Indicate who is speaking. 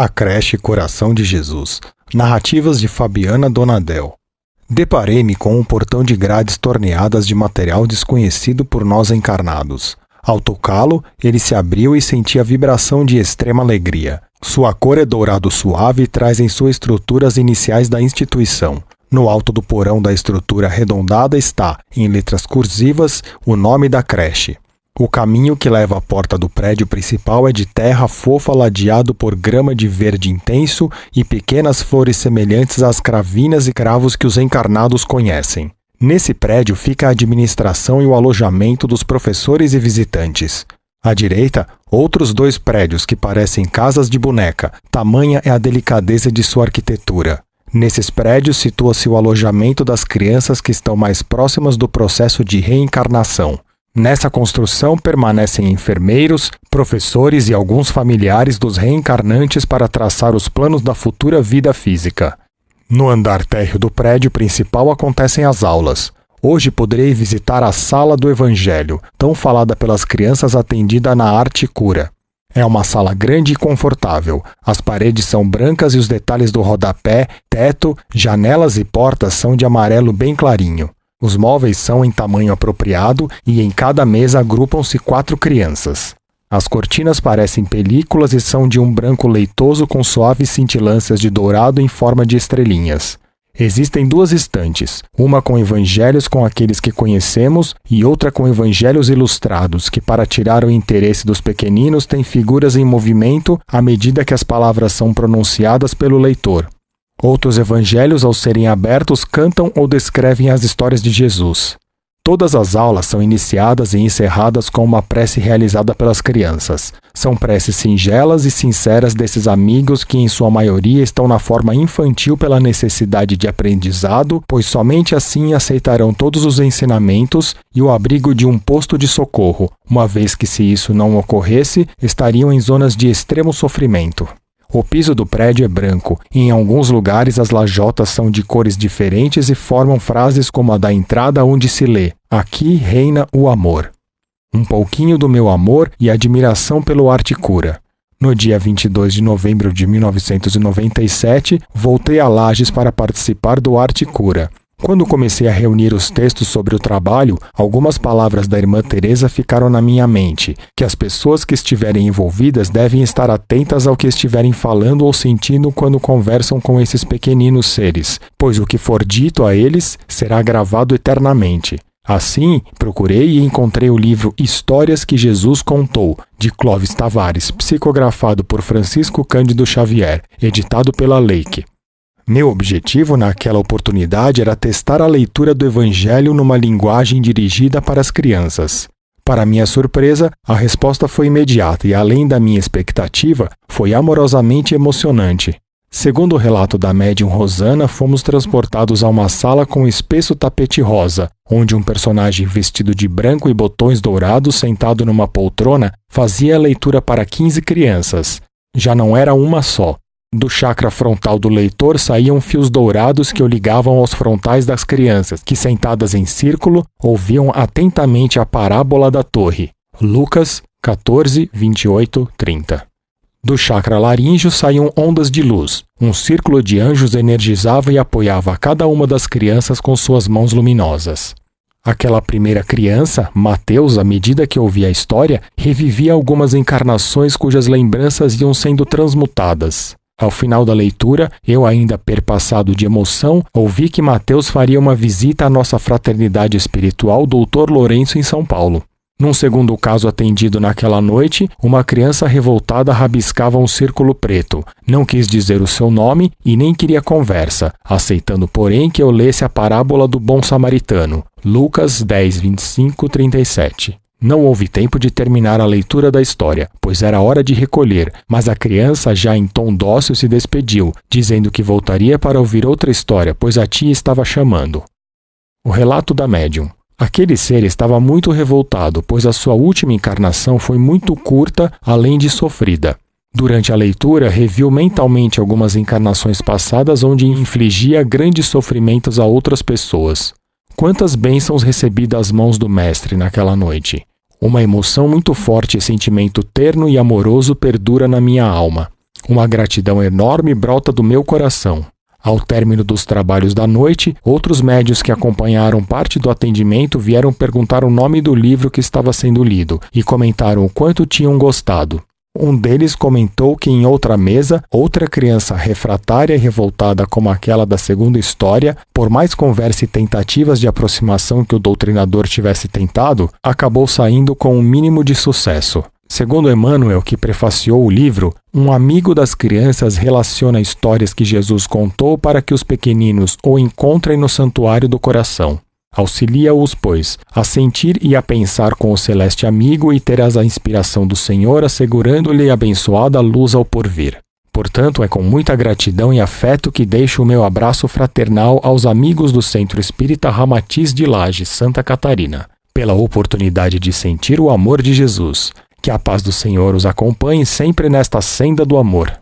Speaker 1: A creche Coração de Jesus. Narrativas de Fabiana Donadel. Deparei-me com um portão de grades torneadas de material desconhecido por nós encarnados. Ao tocá-lo, ele se abriu e senti a vibração de extrema alegria. Sua cor é dourado suave e traz em sua estrutura as iniciais da instituição. No alto do porão da estrutura arredondada está, em letras cursivas, o nome da creche. O caminho que leva à porta do prédio principal é de terra fofa ladeado por grama de verde intenso e pequenas flores semelhantes às cravinas e cravos que os encarnados conhecem. Nesse prédio fica a administração e o alojamento dos professores e visitantes. À direita, outros dois prédios que parecem casas de boneca, tamanha é a delicadeza de sua arquitetura. Nesses prédios situa-se o alojamento das crianças que estão mais próximas do processo de reencarnação. Nessa construção permanecem enfermeiros, professores e alguns familiares dos reencarnantes para traçar os planos da futura vida física. No andar térreo do prédio principal acontecem as aulas. Hoje poderei visitar a Sala do Evangelho, tão falada pelas crianças atendida na Arte Cura. É uma sala grande e confortável. As paredes são brancas e os detalhes do rodapé, teto, janelas e portas são de amarelo bem clarinho. Os móveis são em tamanho apropriado e em cada mesa agrupam-se quatro crianças. As cortinas parecem películas e são de um branco leitoso com suaves cintilâncias de dourado em forma de estrelinhas. Existem duas estantes, uma com evangelhos com aqueles que conhecemos e outra com evangelhos ilustrados, que, para tirar o interesse dos pequeninos, têm figuras em movimento à medida que as palavras são pronunciadas pelo leitor. Outros evangelhos, ao serem abertos, cantam ou descrevem as histórias de Jesus. Todas as aulas são iniciadas e encerradas com uma prece realizada pelas crianças. São preces singelas e sinceras desses amigos que, em sua maioria, estão na forma infantil pela necessidade de aprendizado, pois somente assim aceitarão todos os ensinamentos e o abrigo de um posto de socorro, uma vez que, se isso não ocorresse, estariam em zonas de extremo sofrimento. O piso do prédio é branco em alguns lugares as lajotas são de cores diferentes e formam frases como a da entrada onde se lê: Aqui reina o amor. Um pouquinho do meu amor e admiração pelo Arte Cura. No dia 22 de novembro de 1997, voltei a Lages para participar do Arte Cura. Quando comecei a reunir os textos sobre o trabalho, algumas palavras da irmã Teresa ficaram na minha mente, que as pessoas que estiverem envolvidas devem estar atentas ao que estiverem falando ou sentindo quando conversam com esses pequeninos seres, pois o que for dito a eles será gravado eternamente. Assim, procurei e encontrei o livro Histórias que Jesus Contou, de Clóvis Tavares, psicografado por Francisco Cândido Xavier, editado pela Leique. Meu objetivo naquela oportunidade era testar a leitura do Evangelho numa linguagem dirigida para as crianças. Para minha surpresa, a resposta foi imediata e, além da minha expectativa, foi amorosamente emocionante. Segundo o relato da médium Rosana, fomos transportados a uma sala com um espesso tapete rosa, onde um personagem vestido de branco e botões dourados, sentado numa poltrona, fazia a leitura para 15 crianças. Já não era uma só, do chakra frontal do leitor saíam fios dourados que o ligavam aos frontais das crianças, que sentadas em círculo ouviam atentamente a parábola da torre. Lucas 14, 28, 30. Do chakra laríngeo saíam ondas de luz. Um círculo de anjos energizava e apoiava cada uma das crianças com suas mãos luminosas. Aquela primeira criança, Mateus, à medida que ouvia a história, revivia algumas encarnações cujas lembranças iam sendo transmutadas. Ao final da leitura, eu, ainda perpassado de emoção, ouvi que Mateus faria uma visita à nossa fraternidade espiritual Doutor Lourenço em São Paulo. Num segundo caso atendido naquela noite, uma criança revoltada rabiscava um círculo preto. Não quis dizer o seu nome e nem queria conversa, aceitando, porém, que eu lesse a parábola do bom samaritano. Lucas 10, 25, 37. Não houve tempo de terminar a leitura da história, pois era hora de recolher, mas a criança, já em tom dócil, se despediu, dizendo que voltaria para ouvir outra história, pois a tia estava chamando. O relato da médium. Aquele ser estava muito revoltado, pois a sua última encarnação foi muito curta, além de sofrida. Durante a leitura, reviu mentalmente algumas encarnações passadas onde infligia grandes sofrimentos a outras pessoas. Quantas bênçãos recebi das mãos do Mestre naquela noite! Uma emoção muito forte e sentimento terno e amoroso perdura na minha alma. Uma gratidão enorme brota do meu coração. Ao término dos trabalhos da noite, outros médios que acompanharam parte do atendimento vieram perguntar o nome do livro que estava sendo lido e comentaram o quanto tinham gostado. Um deles comentou que em outra mesa, outra criança refratária e revoltada como aquela da segunda história, por mais conversa e tentativas de aproximação que o doutrinador tivesse tentado, acabou saindo com um mínimo de sucesso. Segundo Emmanuel, que prefaciou o livro, um amigo das crianças relaciona histórias que Jesus contou para que os pequeninos o encontrem no santuário do coração. Auxilia-os, pois, a sentir e a pensar com o celeste amigo e terás a inspiração do Senhor assegurando-lhe abençoada luz ao porvir. Portanto, é com muita gratidão e afeto que deixo o meu abraço fraternal aos amigos do Centro Espírita Ramatiz de Laje, Santa Catarina, pela oportunidade de sentir o amor de Jesus que a paz do Senhor os acompanhe sempre nesta senda do amor.